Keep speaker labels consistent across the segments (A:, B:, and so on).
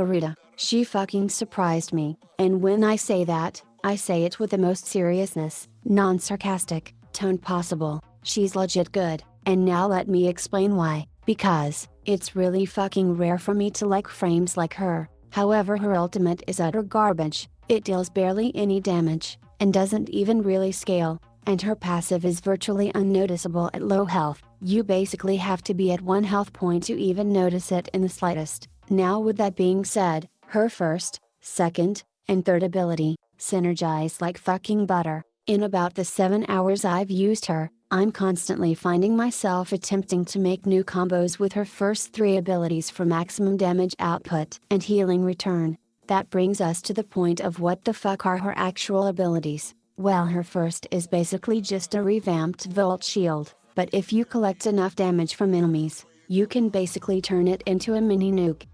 A: Garuda, she fucking surprised me, and when I say that, I say it with the most seriousness, non-sarcastic, tone possible, she's legit good, and now let me explain why, because, it's really fucking rare for me to like frames like her, however her ultimate is utter garbage, it deals barely any damage, and doesn't even really scale, and her passive is virtually unnoticeable at low health, you basically have to be at one health point to even notice it in the slightest. Now with that being said, her first, second, and third ability, synergize like fucking butter. In about the 7 hours I've used her, I'm constantly finding myself attempting to make new combos with her first three abilities for maximum damage output and healing return. That brings us to the point of what the fuck are her actual abilities. Well her first is basically just a revamped Volt Shield, but if you collect enough damage from enemies, you can basically turn it into a mini nuke.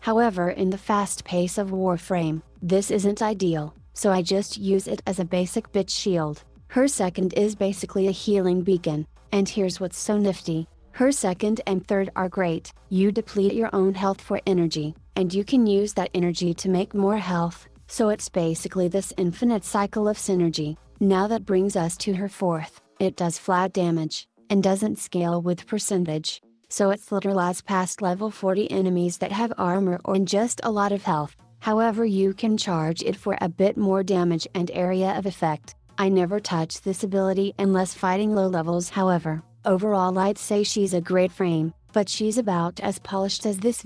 A: However in the fast pace of Warframe, this isn't ideal, so I just use it as a basic bitch shield. Her second is basically a healing beacon, and here's what's so nifty. Her second and third are great, you deplete your own health for energy, and you can use that energy to make more health, so it's basically this infinite cycle of synergy. Now that brings us to her fourth, it does flat damage, and doesn't scale with percentage, so it slitherlaws past level 40 enemies that have armor or just a lot of health, however you can charge it for a bit more damage and area of effect. I never touch this ability unless fighting low levels however, overall I'd say she's a great frame, but she's about as polished as this